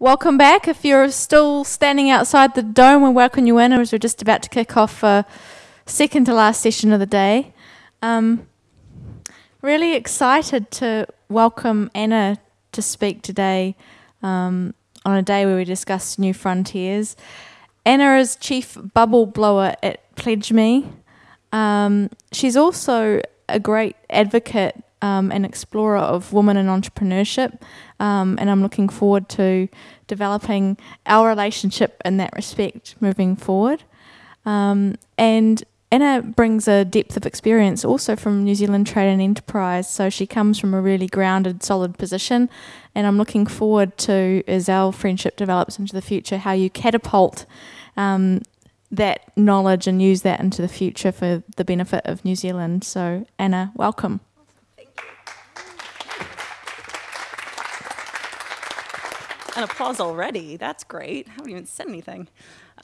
Welcome back. If you're still standing outside the dome, we welcome you in as we're just about to kick off a second to last session of the day. Um, really excited to welcome Anna to speak today um, on a day where we discuss new frontiers. Anna is chief bubble blower at Pledge Me. Um, she's also a great advocate um, and explorer of women in entrepreneurship, um, and I'm looking forward to developing our relationship in that respect moving forward. Um, and Anna brings a depth of experience also from New Zealand Trade and Enterprise, so she comes from a really grounded, solid position. And I'm looking forward to, as our friendship develops into the future, how you catapult um, that knowledge and use that into the future for the benefit of New Zealand. So, Anna, welcome. An applause already. That's great. I haven't even said anything.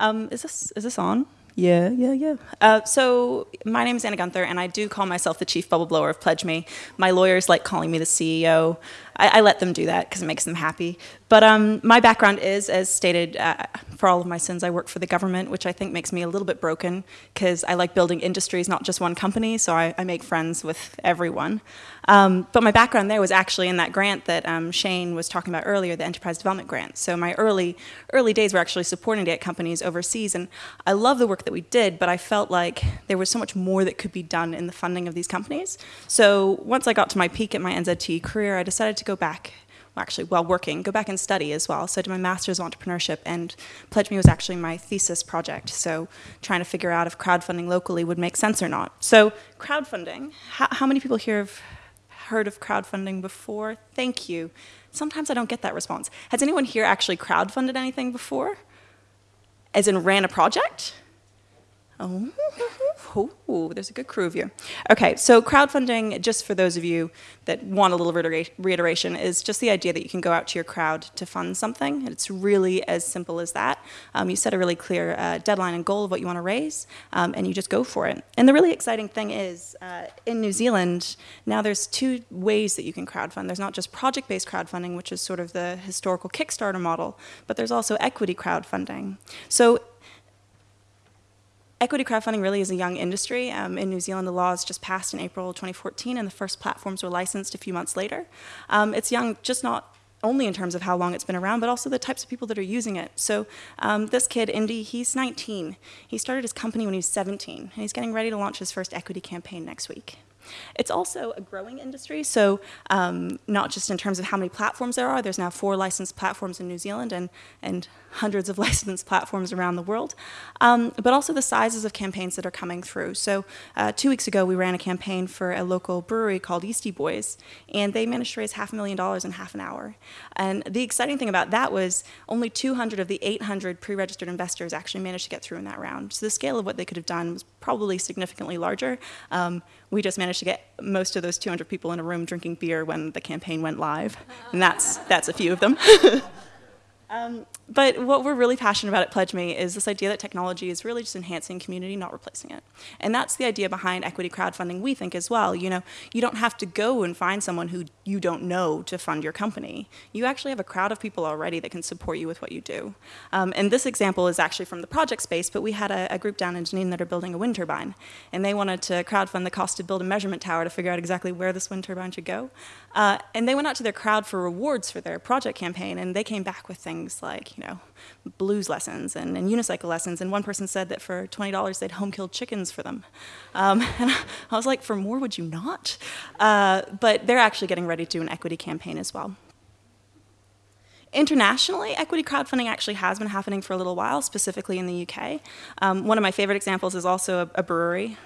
Um, is this is this on? Yeah, yeah, yeah. Uh, so my name is Anna Guthrie, and I do call myself the chief bubble blower of Pledge Me. My lawyers like calling me the CEO. I, I let them do that because it makes them happy. But um, my background is, as stated, uh, for all of my sins, I work for the government, which I think makes me a little bit broken because I like building industries, not just one company, so I, I make friends with everyone. Um, but my background there was actually in that grant that um, Shane was talking about earlier, the Enterprise Development Grant. So my early, early days were actually supporting data companies overseas, and I love the work that we did, but I felt like there was so much more that could be done in the funding of these companies. So once I got to my peak at my NZTE career, I decided to go back actually while working, go back and study as well. So I did my master's of entrepreneurship and Pledge Me was actually my thesis project. So trying to figure out if crowdfunding locally would make sense or not. So crowdfunding, how, how many people here have heard of crowdfunding before? Thank you. Sometimes I don't get that response. Has anyone here actually crowdfunded anything before? As in ran a project? Oh, oh, there's a good crew of you. Okay, so crowdfunding, just for those of you that want a little reiteration, is just the idea that you can go out to your crowd to fund something. It's really as simple as that. Um, you set a really clear uh, deadline and goal of what you want to raise, um, and you just go for it. And the really exciting thing is, uh, in New Zealand, now there's two ways that you can crowdfund. There's not just project-based crowdfunding, which is sort of the historical Kickstarter model, but there's also equity crowdfunding. So Equity crowdfunding really is a young industry. Um, in New Zealand, the laws just passed in April 2014, and the first platforms were licensed a few months later. Um, it's young, just not only in terms of how long it's been around, but also the types of people that are using it. So um, this kid, Indy, he's 19. He started his company when he was 17, and he's getting ready to launch his first equity campaign next week. It's also a growing industry, so um, not just in terms of how many platforms there are, there's now four licensed platforms in New Zealand and, and hundreds of licensed platforms around the world, um, but also the sizes of campaigns that are coming through. So uh, two weeks ago, we ran a campaign for a local brewery called Yeasty Boys, and they managed to raise half a million dollars in half an hour. And the exciting thing about that was only 200 of the 800 pre-registered investors actually managed to get through in that round. So the scale of what they could have done was probably significantly larger. Um, we just managed to get most of those 200 people in a room drinking beer when the campaign went live, and that's, that's a few of them. Um, but what we're really passionate about at Pledge Me is this idea that technology is really just enhancing community, not replacing it. And that's the idea behind equity crowdfunding, we think as well. You know, you don't have to go and find someone who you don't know to fund your company. You actually have a crowd of people already that can support you with what you do. Um, and this example is actually from the project space, but we had a, a, group down in Dunedin that are building a wind turbine. And they wanted to crowdfund the cost to build a measurement tower to figure out exactly where this wind turbine should go. Uh, and they went out to their crowd for rewards for their project campaign, and they came back with things like, you know, blues lessons and, and unicycle lessons. And one person said that for $20, they'd home killed chickens for them. Um, and I was like, for more would you not? Uh, but they're actually getting ready to do an equity campaign as well. Internationally, equity crowdfunding actually has been happening for a little while, specifically in the UK. Um, one of my favorite examples is also a, a brewery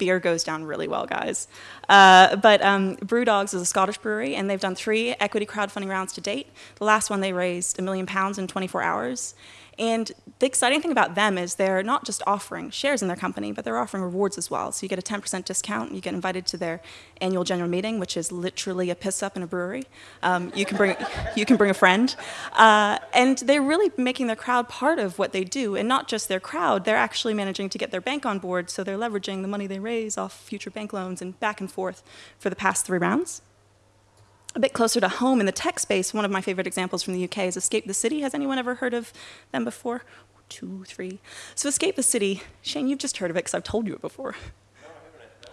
beer goes down really well, guys. Uh, but um, Brewdogs is a Scottish brewery, and they've done three equity crowdfunding rounds to date. The last one, they raised a million pounds in 24 hours. And the exciting thing about them is they're not just offering shares in their company, but they're offering rewards as well. So you get a 10% discount, you get invited to their annual general meeting, which is literally a piss up in a brewery. Um, you, can bring, you can bring a friend. Uh, and they're really making their crowd part of what they do, and not just their crowd, they're actually managing to get their bank on board, so they're leveraging the money they raise off future bank loans and back and forth for the past three rounds. A bit closer to home in the tech space, one of my favorite examples from the UK is Escape the City. Has anyone ever heard of them before? Two, three. So Escape the City, Shane, you've just heard of it because I've told you it before.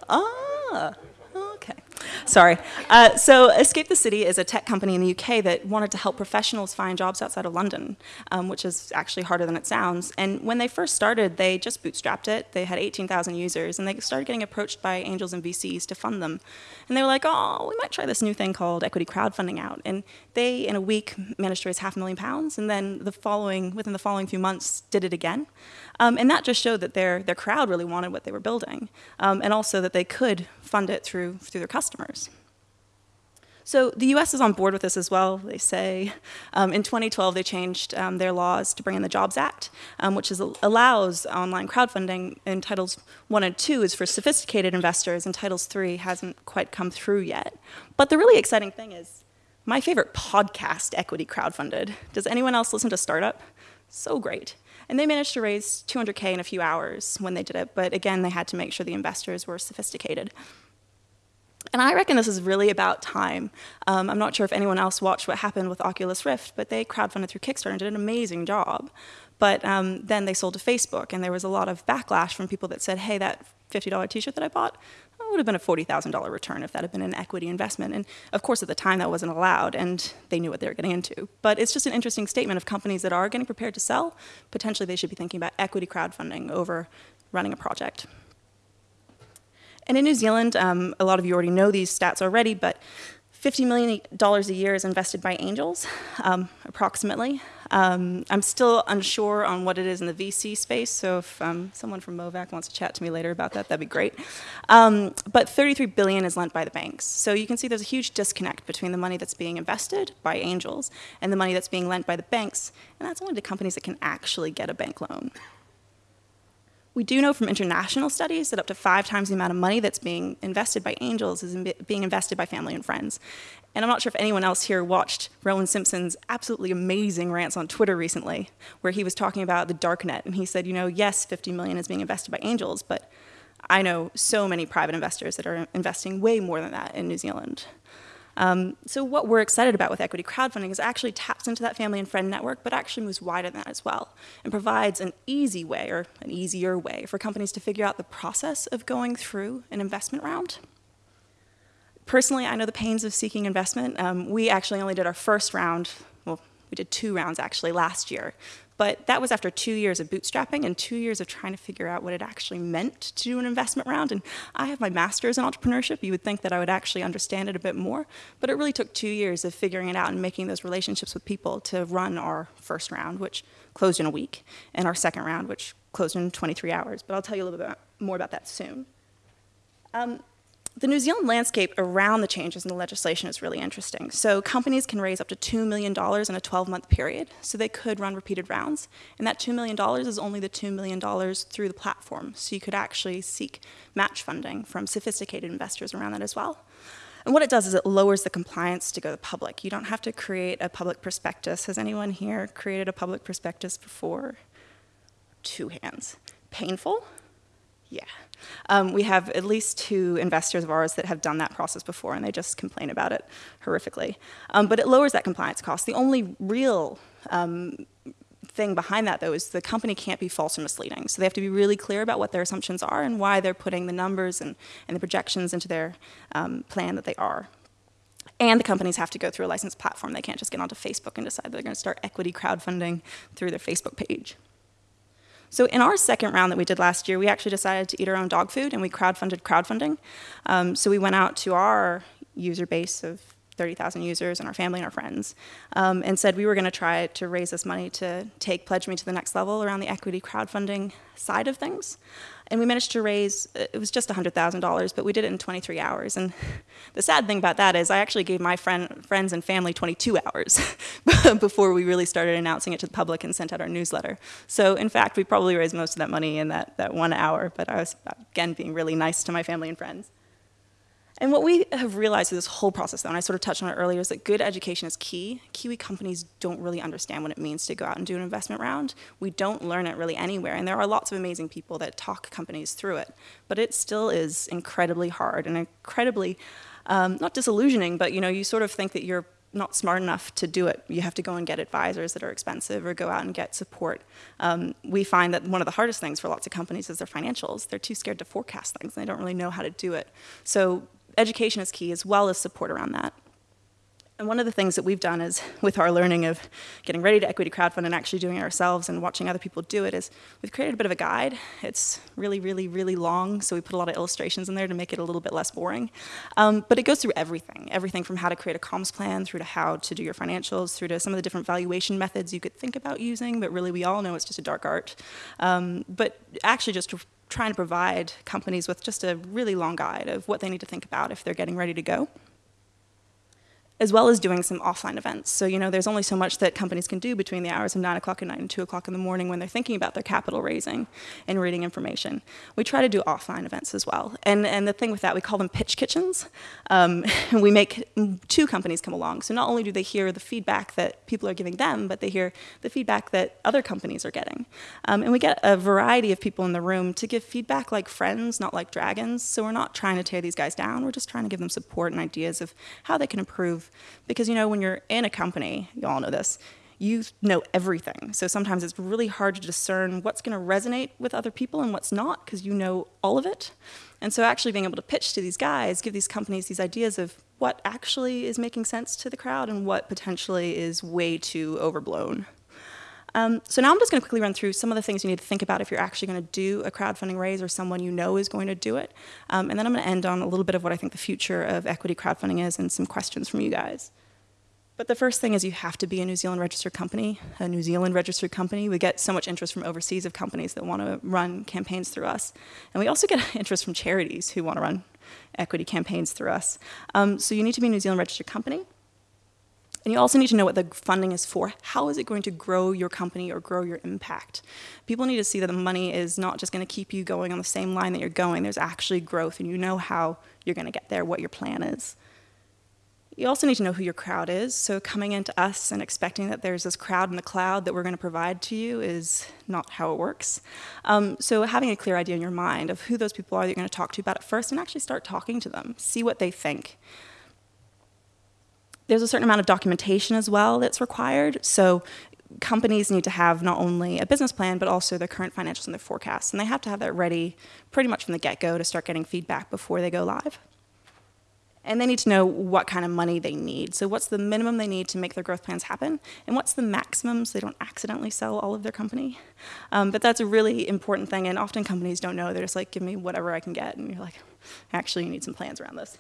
Ah, okay. Sorry. Uh, so Escape the City is a tech company in the UK that wanted to help professionals find jobs outside of London, um, which is actually harder than it sounds. And when they first started, they just bootstrapped it. They had 18,000 users, and they started getting approached by angels and VCs to fund them. And they were like, oh, we might try this new thing called equity crowdfunding out. And they, in a week, managed to raise half a million pounds, and then the following, within the following few months, did it again. Um, and that just showed that their, their crowd really wanted what they were building, um, and also that they could fund it through, through their customers. So the US is on board with this as well, they say. Um, in 2012, they changed um, their laws to bring in the Jobs Act, um, which is, allows online crowdfunding in Titles 1 and 2 is for sophisticated investors, and Titles 3 hasn't quite come through yet. But the really exciting thing is my favorite podcast equity crowdfunded. Does anyone else listen to Startup? So great. And they managed to raise 200K in a few hours when they did it, but again, they had to make sure the investors were sophisticated. And I reckon this is really about time. Um, I'm not sure if anyone else watched what happened with Oculus Rift, but they crowdfunded through Kickstarter and did an amazing job. But um, then they sold to Facebook, and there was a lot of backlash from people that said, hey, that $50 t-shirt that I bought, would have been a $40,000 return if that had been an equity investment. And of course, at the time, that wasn't allowed, and they knew what they were getting into. But it's just an interesting statement of companies that are getting prepared to sell. Potentially, they should be thinking about equity crowdfunding over running a project. And in New Zealand, um, a lot of you already know these stats already, but $50 million a year is invested by angels, um, approximately. Um, I'm still unsure on what it is in the VC space, so if um, someone from Movac wants to chat to me later about that, that'd be great. Um, but 33 billion is lent by the banks. So you can see there's a huge disconnect between the money that's being invested by angels and the money that's being lent by the banks, and that's only to companies that can actually get a bank loan. We do know from international studies that up to five times the amount of money that's being invested by angels is in being invested by family and friends. And I'm not sure if anyone else here watched Rowan Simpson's absolutely amazing rants on Twitter recently, where he was talking about the darknet. And he said, you know, yes, 50 million is being invested by angels, but I know so many private investors that are investing way more than that in New Zealand. Um, so what we're excited about with equity crowdfunding is actually taps into that family and friend network, but actually moves wider than that as well, and provides an easy way, or an easier way, for companies to figure out the process of going through an investment round. Personally, I know the pains of seeking investment. Um, we actually only did our first round, well, we did two rounds actually last year, but that was after two years of bootstrapping and two years of trying to figure out what it actually meant to do an investment round. And I have my master's in entrepreneurship. You would think that I would actually understand it a bit more. But it really took two years of figuring it out and making those relationships with people to run our first round, which closed in a week, and our second round, which closed in 23 hours. But I'll tell you a little bit more about that soon. Um, the New Zealand landscape around the changes in the legislation is really interesting. So companies can raise up to $2 million in a 12-month period, so they could run repeated rounds. And that $2 million is only the $2 million through the platform, so you could actually seek match funding from sophisticated investors around that as well. And what it does is it lowers the compliance to go to the public. You don't have to create a public prospectus. Has anyone here created a public prospectus before? Two hands. Painful? Yeah. Um, we have at least two investors of ours that have done that process before, and they just complain about it horrifically. Um, but it lowers that compliance cost. The only real um, thing behind that, though, is the company can't be false or misleading. So they have to be really clear about what their assumptions are and why they're putting the numbers and, and the projections into their um, plan that they are. And the companies have to go through a licensed platform. They can't just get onto Facebook and decide they're going to start equity crowdfunding through their Facebook page. So in our second round that we did last year, we actually decided to eat our own dog food and we crowdfunded crowdfunding. Um, so we went out to our user base of 30,000 users and our family and our friends um, and said we were going to try to raise this money to take Pledge Me to the next level around the equity crowdfunding side of things. And we managed to raise, uh, it was just $100,000, but we did it in 23 hours. And the sad thing about that is I actually gave my friend, friends and family 22 hours before we really started announcing it to the public and sent out our newsletter. So in fact, we probably raised most of that money in that, that one hour, but I was, again, being really nice to my family and friends. And what we have realized through this whole process, though, and I sort of touched on it earlier, is that good education is key. Kiwi companies don't really understand what it means to go out and do an investment round. We don't learn it really anywhere, and there are lots of amazing people that talk companies through it, but it still is incredibly hard and incredibly um, not disillusioning, but you know, you sort of think that you're not smart enough to do it. You have to go and get advisors that are expensive or go out and get support. Um, we find that one of the hardest things for lots of companies is their financials. They're too scared to forecast things and they don't really know how to do it. So education is key as well as support around that. And one of the things that we've done is, with our learning of getting ready to equity crowdfund and actually doing it ourselves and watching other people do it, is we've created a bit of a guide. It's really, really, really long, so we put a lot of illustrations in there to make it a little bit less boring. Um, but it goes through everything, everything from how to create a comms plan, through to how to do your financials, through to some of the different valuation methods you could think about using, but really we all know it's just a dark art. Um, but actually just trying to provide companies with just a really long guide of what they need to think about if they're getting ready to go as well as doing some offline events. So, you know, there's only so much that companies can do between the hours of 9 o'clock at night and 2 o'clock in the morning when they're thinking about their capital raising and reading information. We try to do offline events as well. And, and the thing with that, we call them pitch kitchens. Um, we make two companies come along. So not only do they hear the feedback that people are giving them, but they hear the feedback that other companies are getting. Um, and we get a variety of people in the room to give feedback like friends, not like dragons. So we're not trying to tear these guys down. We're just trying to give them support and ideas of how they can improve because, you know, when you're in a company, you all know this, you know everything. So sometimes it's really hard to discern what's going to resonate with other people and what's not because you know all of it. And so actually being able to pitch to these guys, give these companies these ideas of what actually is making sense to the crowd and what potentially is way too overblown. Um, so now I'm just going to quickly run through some of the things you need to think about if you're actually going to do a crowdfunding raise or someone you know is going to do it. Um, and then I'm going to end on a little bit of what I think the future of equity crowdfunding is and some questions from you guys. But the first thing is you have to be a New Zealand registered company, a New Zealand registered company. We get so much interest from overseas of companies that want to run campaigns through us. And we also get interest from charities who want to run equity campaigns through us. Um, so you need to be a New Zealand registered company. And you also need to know what the funding is for. How is it going to grow your company or grow your impact? People need to see that the money is not just going to keep you going on the same line that you're going. There's actually growth, and you know how you're going to get there, what your plan is. You also need to know who your crowd is. So coming into us and expecting that there's this crowd in the cloud that we're going to provide to you is not how it works. Um, so having a clear idea in your mind of who those people are that you're going to talk to about it first and actually start talking to them. See what they think. There's a certain amount of documentation as well that's required. So companies need to have not only a business plan, but also their current financials and their forecasts. And they have to have that ready pretty much from the get-go to start getting feedback before they go live. And they need to know what kind of money they need. So what's the minimum they need to make their growth plans happen? And what's the maximum so they don't accidentally sell all of their company? Um, but that's a really important thing. And often companies don't know. They're just like, give me whatever I can get. And you're like, actually, you need some plans around this.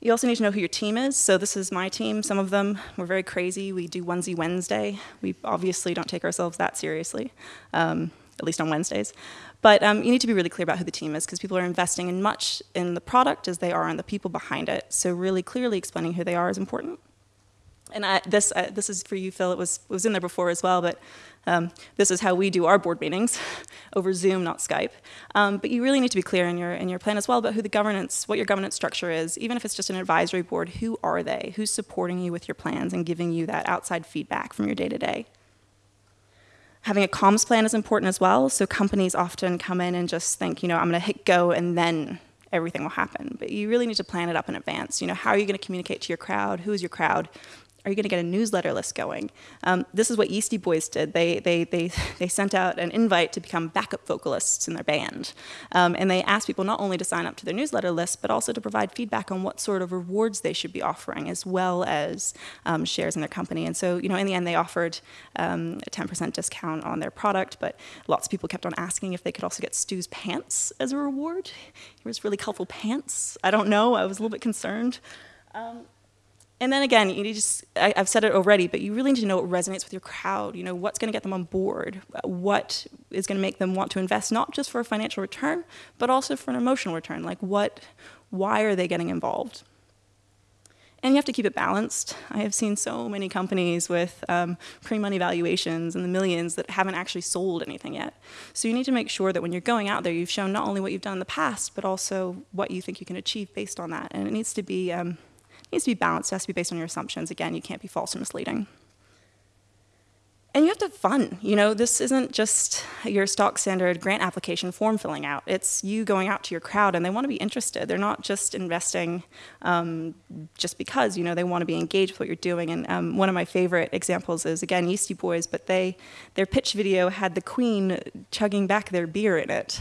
You also need to know who your team is. So this is my team. Some of them, we're very crazy. We do onesie Wednesday. We obviously don't take ourselves that seriously, um, at least on Wednesdays. But um, you need to be really clear about who the team is because people are investing in much in the product as they are in the people behind it. So really clearly explaining who they are is important and I, this, uh, this is for you, Phil. It was, was in there before as well, but um, this is how we do our board meetings over Zoom, not Skype. Um, but you really need to be clear in your, in your plan as well about who the governance, what your governance structure is. Even if it's just an advisory board, who are they? Who's supporting you with your plans and giving you that outside feedback from your day-to-day? Having a comms plan is important as well. So companies often come in and just think, you know, I'm going to hit go and then everything will happen. But you really need to plan it up in advance. You know, how are you going to communicate to your crowd? Who is your crowd? Are you going to get a newsletter list going? Um, this is what Yeasty Boys did. They, they, they, they sent out an invite to become backup vocalists in their band. Um, and they asked people not only to sign up to their newsletter list, but also to provide feedback on what sort of rewards they should be offering, as well as um, shares in their company. And so, you know, in the end, they offered um, a 10% discount on their product, but lots of people kept on asking if they could also get Stu's pants as a reward. He was really colorful pants. I don't know. I was a little bit concerned. And then again, you just, I, have said it already, but you really need to know what resonates with your crowd. You know, what's going to get them on board? What is going to make them want to invest, not just for a financial return, but also for an emotional return? Like what, why are they getting involved? And you have to keep it balanced. I have seen so many companies with um, pre-money valuations in the millions that haven't actually sold anything yet. So you need to make sure that when you're going out there, you've shown not only what you've done in the past, but also what you think you can achieve based on that. And it needs to be um, needs to be balanced. It has to be based on your assumptions. Again, you can't be false or misleading. And you have to have fun. You know, this isn't just your stock standard grant application form filling out. It's you going out to your crowd and they want to be interested. They're not just investing um, just because, you know, they want to be engaged with what you're doing. And um, one of my favorite examples is, again, Yeasty Boys, but they, their pitch video had the queen chugging back their beer in it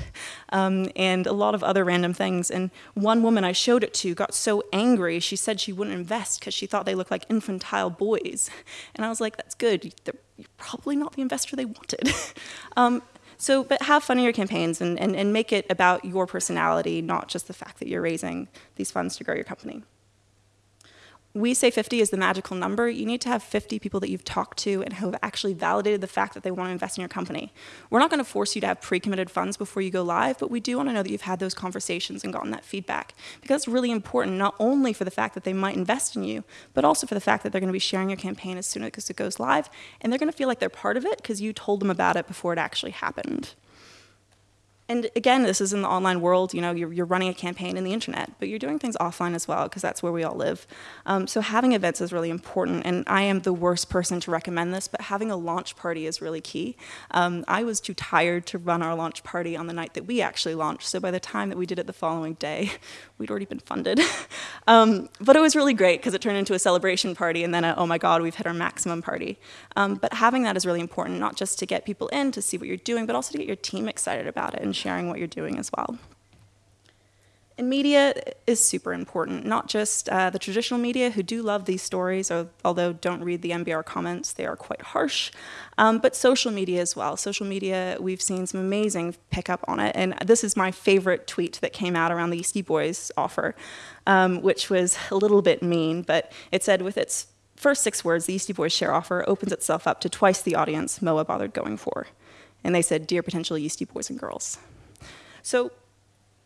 um, and a lot of other random things. And one woman I showed it to got so angry, she said she wouldn't invest because she thought they looked like infantile boys. And I was like, that's good. They're you're probably not the investor they wanted. um, so, but have fun in your campaigns and, and, and make it about your personality, not just the fact that you're raising these funds to grow your company we say 50 is the magical number, you need to have 50 people that you've talked to and who have actually validated the fact that they want to invest in your company. We're not going to force you to have pre-committed funds before you go live, but we do want to know that you've had those conversations and gotten that feedback. Because it's really important, not only for the fact that they might invest in you, but also for the fact that they're going to be sharing your campaign as soon as it goes live, and they're going to feel like they're part of it because you told them about it before it actually happened. And again, this is in the online world, you know, you're, you're running a campaign in the internet, but you're doing things offline as well, because that's where we all live. Um, so having events is really important, and I am the worst person to recommend this, but having a launch party is really key. Um, I was too tired to run our launch party on the night that we actually launched, so by the time that we did it the following day, we'd already been funded. um, but it was really great, because it turned into a celebration party, and then a, oh my god, we've hit our maximum party. Um, but having that is really important, not just to get people in to see what you're doing, but also to get your team excited about it and sharing what you're doing as well. And media is super important, not just uh, the traditional media who do love these stories, or, although don't read the NBR comments, they are quite harsh, um, but social media as well. Social media, we've seen some amazing pickup on it, and this is my favorite tweet that came out around the Yeasty Boys offer, um, which was a little bit mean, but it said with its first six words, the Yeasty Boys share offer opens itself up to twice the audience Moa bothered going for. And they said, dear potential Yeasty boys and girls. So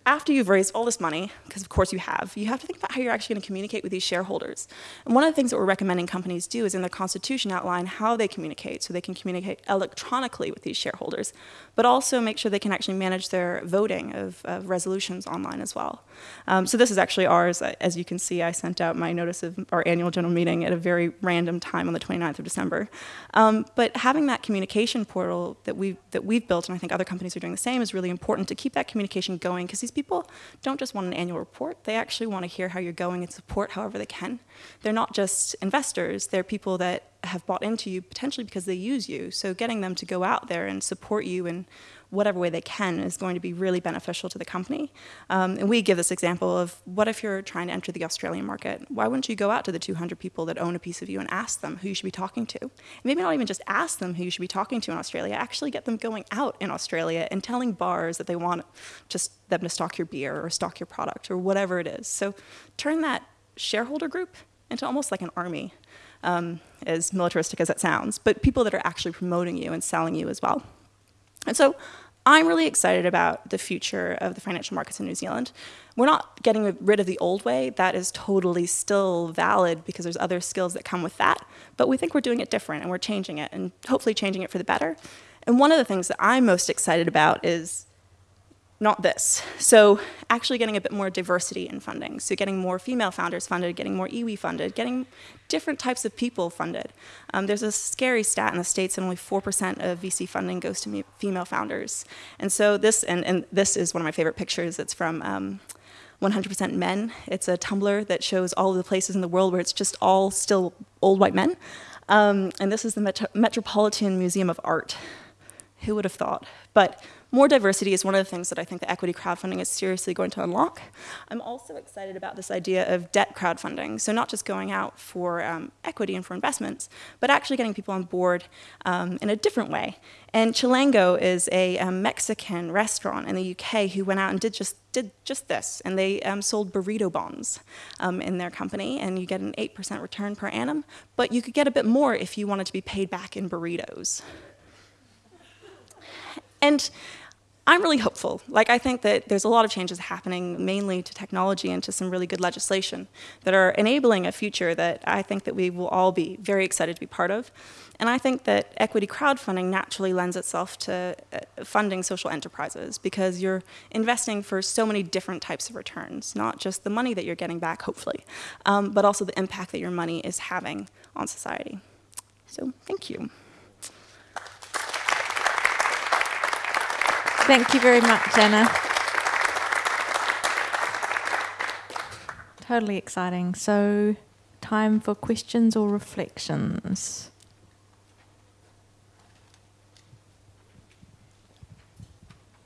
after you've raised all this money, because of course you have, you have to think about how you're actually going to communicate with these shareholders. And one of the things that we're recommending companies do is in their constitution outline how they communicate, so they can communicate electronically with these shareholders, but also make sure they can actually manage their voting of, of resolutions online as well. Um, so this is actually ours. As you can see, I sent out my notice of our annual general meeting at a very random time on the 29th of December. Um, but having that communication portal that we've, that we've built, and I think other companies are doing the same, is really important to keep that communication going because these people don't just want an annual report, they actually want to hear how you're going and support however they can. They're not just investors, they're people that have bought into you potentially because they use you. So getting them to go out there and support you in whatever way they can is going to be really beneficial to the company. Um, and we give this example of what if you're trying to enter the Australian market? Why wouldn't you go out to the 200 people that own a piece of you and ask them who you should be talking to? And maybe not even just ask them who you should be talking to in Australia, actually get them going out in Australia and telling bars that they want just them to stock your beer or stock your product or whatever it is. So turn that shareholder group into almost like an army um, as militaristic as it sounds, but people that are actually promoting you and selling you as well. And so I'm really excited about the future of the financial markets in New Zealand. We're not getting rid of the old way. That is totally still valid because there's other skills that come with that. But we think we're doing it different and we're changing it and hopefully changing it for the better. And one of the things that I'm most excited about is not this. So actually getting a bit more diversity in funding. So getting more female founders funded, getting more iwi funded, getting different types of people funded. Um, there's a scary stat in the States that only 4% of VC funding goes to female founders. And so this, and, and this is one of my favorite pictures. It's from 100% um, Men. It's a Tumblr that shows all of the places in the world where it's just all still old white men. Um, and this is the Met Metropolitan Museum of Art. Who would have thought? But more diversity is one of the things that I think the equity crowdfunding is seriously going to unlock. I'm also excited about this idea of debt crowdfunding. So not just going out for um, equity and for investments, but actually getting people on board um, in a different way. And Chilango is a um, Mexican restaurant in the UK who went out and did just did just this, and they um, sold burrito bonds um, in their company, and you get an 8% return per annum, but you could get a bit more if you wanted to be paid back in burritos. And I'm really hopeful. Like, I think that there's a lot of changes happening, mainly to technology and to some really good legislation that are enabling a future that I think that we will all be very excited to be part of. And I think that equity crowdfunding naturally lends itself to uh, funding social enterprises because you're investing for so many different types of returns, not just the money that you're getting back, hopefully, um, but also the impact that your money is having on society. So, thank you. Thank you very much, Anna. Totally exciting. So, time for questions or reflections.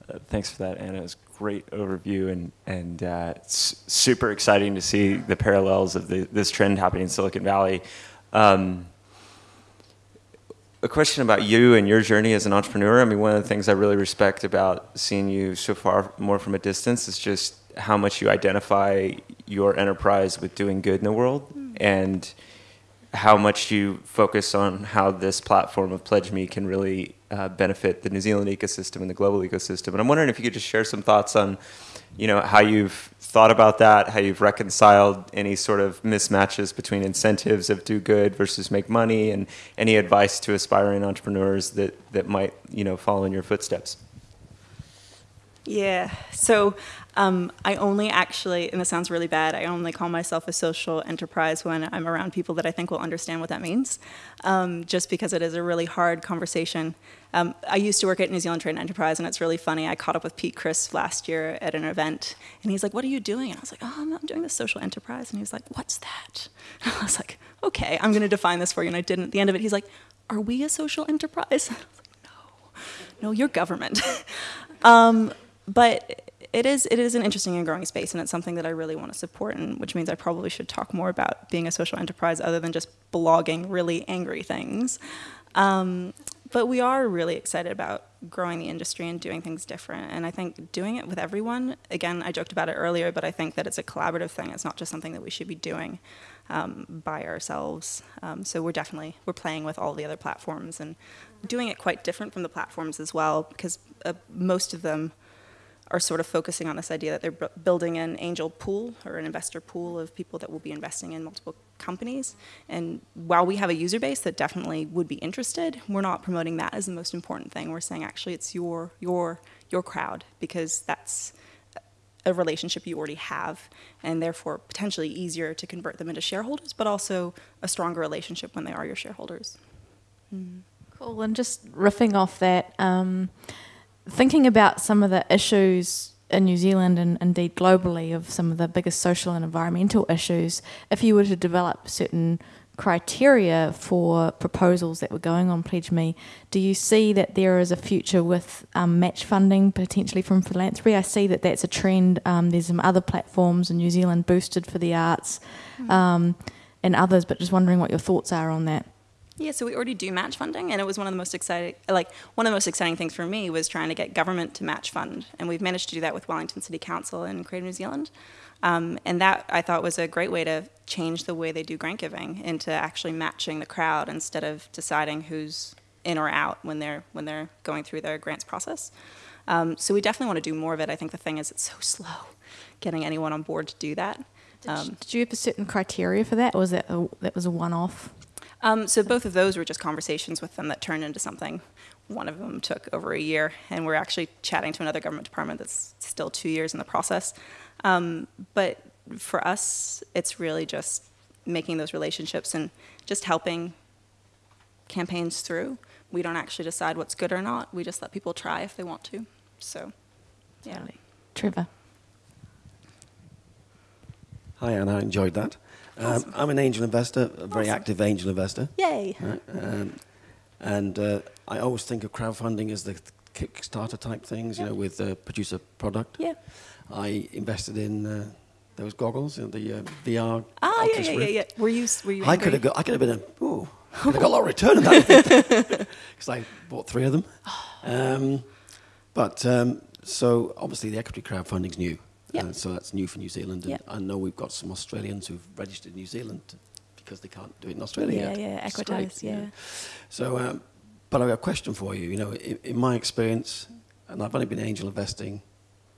Uh, thanks for that, Anna. It was a great overview, and and uh, it's super exciting to see the parallels of the, this trend happening in Silicon Valley. Um, a question about you and your journey as an entrepreneur. I mean, one of the things I really respect about seeing you so far more from a distance is just how much you identify your enterprise with doing good in the world, mm. and how much you focus on how this platform of Pledge Me can really uh, benefit the New Zealand ecosystem and the global ecosystem. And I'm wondering if you could just share some thoughts on, you know, how you've thought about that, how you've reconciled any sort of mismatches between incentives of do good versus make money, and any advice to aspiring entrepreneurs that that might, you know, follow in your footsteps. Yeah. So um, I only actually, and this sounds really bad, I only call myself a social enterprise when I'm around people that I think will understand what that means, um, just because it is a really hard conversation. Um, I used to work at New Zealand Trade and Enterprise, and it's really funny. I caught up with Pete Chrisp last year at an event, and he's like, What are you doing? And I was like, Oh, I'm, doing this social enterprise. And he was like, What's that? And I was like, Okay, I'm going to define this for you. And I didn't. At the end of it, he's like, Are we a social enterprise? And I was like, No, no, you're government. But it is it is an interesting and growing space, and it's something that I really want to support, and which means I probably should talk more about being a social enterprise other than just blogging really angry things. Um, but we are really excited about growing the industry and doing things different. And I think doing it with everyone, again, I joked about it earlier, but I think that it's a collaborative thing. It's not just something that we should be doing um, by ourselves. Um, so we're definitely, we're playing with all the other platforms and doing it quite different from the platforms as well, because uh, most of them are sort of focusing on this idea that they're building an angel pool or an investor pool of people that will be investing in multiple companies. And while we have a user base that definitely would be interested, we're not promoting that as the most important thing. We're saying actually it's your your your crowd because that's a relationship you already have and therefore potentially easier to convert them into shareholders, but also a stronger relationship when they are your shareholders. Mm. Cool. And just riffing off that. Um, thinking about some of the issues in New Zealand and indeed globally of some of the biggest social and environmental issues, if you were to develop certain criteria for proposals that were going on Pledge Me, do you see that there is a future with um, match funding potentially from philanthropy? I see that that's a trend. Um, there's some other platforms in New Zealand boosted for the arts mm. um, and others, but just wondering what your thoughts are on that. Yeah, so we already do match funding, and it was one of the most exciting, like one of the most exciting things for me was trying to get government to match fund, and we've managed to do that with Wellington City Council and Creative New Zealand, um, and that I thought was a great way to change the way they do grant giving into actually matching the crowd instead of deciding who's in or out when they're when they're going through their grants process. Um, so we definitely want to do more of it. I think the thing is it's so slow getting anyone on board to do that. Did, um, you, did you have a certain criteria for that, or was that a, that was a one-off? Um, so both of those were just conversations with them that turned into something. One of them took over a year, and we're actually chatting to another government department that's still two years in the process. Um, but for us, it's really just making those relationships and just helping campaigns through. We don't actually decide what's good or not. We just let people try if they want to. So, yeah. Trevor. Hi, Anna. I enjoyed that. Um, I'm an angel investor, a very awesome. active angel investor. Yay! Right? Um, and uh, I always think of crowdfunding as the Kickstarter type things, you know, with uh, producer product. Yeah. I invested in uh, those goggles, in the uh, VR. Ah, yeah, yeah, yeah, yeah. Were you? Were you? I could have got. I could have been a. Ooh, I got a lot of return on that because I bought three of them. Um, but um, so obviously the equity crowdfunding's new. Yep. Uh, so that's new for New Zealand. And yep. I know we've got some Australians who've registered in New Zealand because they can't do it in Australia. Yeah, yeah, Equitise, yeah. yeah. So, um, but I've got a question for you. You know, in, in, my experience, and I've only been angel investing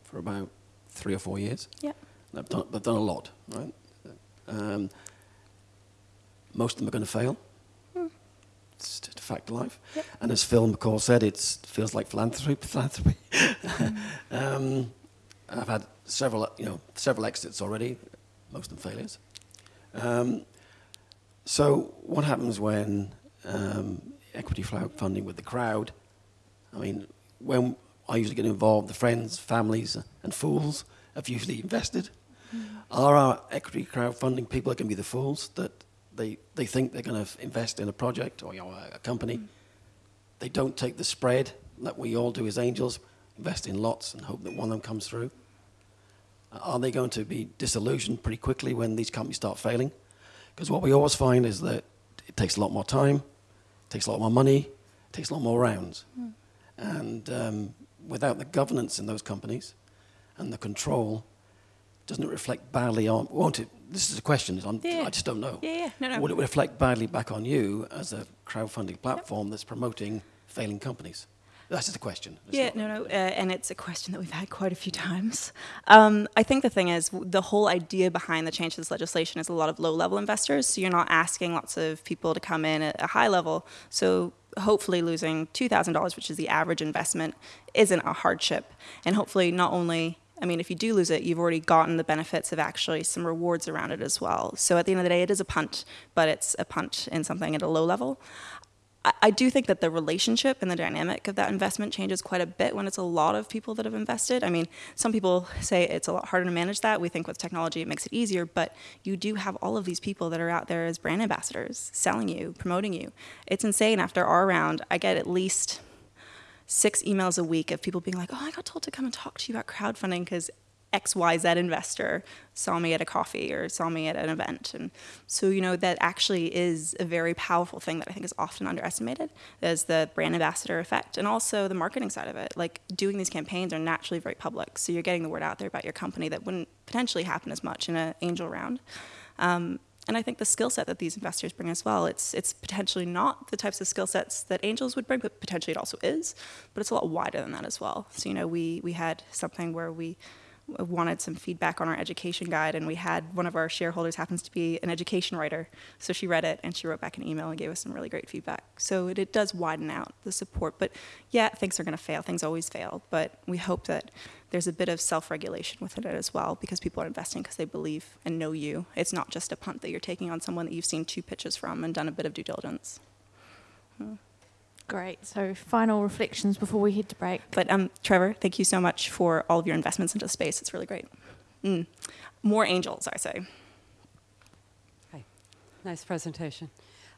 for about three or four years. Yeah. I've done, I've done a lot, right? Um, most of them are going to fail. Hmm. It's just a fact of life. Yep. And as Phil McCaw said, it feels like philanthropy. philanthropy. Mm. um, I've had several, you know, several exits already, most of them failures. Um, so what happens when um, equity funding with the crowd? I mean, when I usually get involved. The friends, families, and fools have usually invested. Are our equity crowdfunding people going to be the fools that they, they think they're going to invest in a project or you know, a, a company? They don't take the spread that we all do as angels, invest in lots and hope that one of them comes through. Are they going to be disillusioned pretty quickly when these companies start failing? Because what we always find is that it takes a lot more time, it takes a lot more money, it takes a lot more rounds. And um, without the governance in those companies and the control, doesn't it reflect badly on, won't it? This is a question, I'm, Yeah. I just don't know. Yeah, yeah, no, no. Would it reflect badly back on you as a crowdfunding platform that's promoting failing companies? That's just a question. It's Yeah, no, no, uh, and it's a question that we've had quite a few times. Um, I think the thing is, the whole idea behind the change to this legislation is a lot of low-level investors. So you're not asking lots of people to come in at a high level. So hopefully, losing two thousand dollars, which is the average investment, isn't a hardship. And hopefully, not only I mean, if you do lose it, you've already gotten the benefits of actually some rewards around it as well. So at the end of the day, it is a punt, but it's a punt in something at a low level. I, do think that the relationship and the dynamic of that investment changes quite a bit when it's a lot of people that have invested. I mean, some people say it's a lot harder to manage that. We think with technology it makes it easier, but you do have all of these people that are out there as brand ambassadors, selling you, promoting you. It's insane. After our round, I get at least six emails a week of people being like, "Oh, I got told to come and talk to you about crowdfunding because XYZ investor saw me at a coffee or saw me at an event." And so, you know, that actually is a very powerful thing that I think is often underestimated is the brand ambassador effect and also the marketing side of it. Like doing these campaigns are naturally very public, so you're getting the word out there about your company that wouldn't potentially happen as much in an angel round. Um, and I think the skill set that these investors bring as well, it's it's potentially not the types of skill sets that angels would bring, but potentially it also is. But it's a lot wider than that as well. So you know, we we had something where we wanted some feedback on our education guide, and we had one of our shareholders happens to be an education writer, so she read it and she wrote back an email and gave us some really great feedback. So it, it does widen out the support. But yeah, things are going to fail. Things always fail. But we hope that there's a bit of self-regulation within it as well because people are investing because they believe and know you. It's not just a punt that you're taking on someone that you've seen two pitches from and done a bit of due diligence. Hmm. Great. So, final reflections before we head to break. But um, Trevor, thank you so much for all of your investments into space. It's really great. Mm. More angels, I say. Hi. Nice presentation.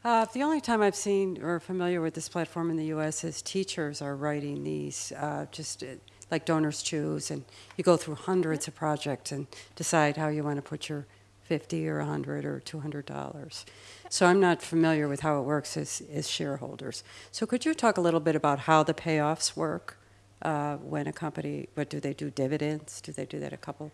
Uh, the only time I've seen or familiar with this platform in the U.S. is teachers are writing these, uh, just uh, like DonorsChoose, and you go through hundreds of projects and decide how you want to put your 50 or 100 or 200 dollars. So I'm not familiar with how it works as, as shareholders. So could you talk a little bit about how the payoffs work uh, when a company? What do they do? Dividends? Do they do that a couple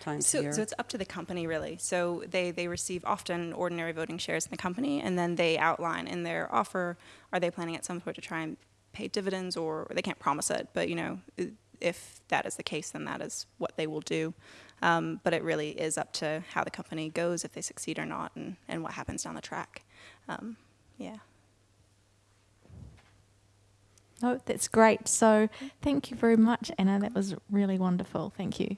times a So, year? so it's up to the company, really. So they, they receive often ordinary voting shares in the company, and then they outline in their offer, are they planning at some point to try and pay dividends, or they can't promise it, but you know, if that is the case, then that is what they will do. Um, but it really is up to how the company goes, if they succeed or not, and, and what happens down the track. Um, yeah. Oh, that's great. So, thank you very much, Anna. That was really wonderful. Thank you.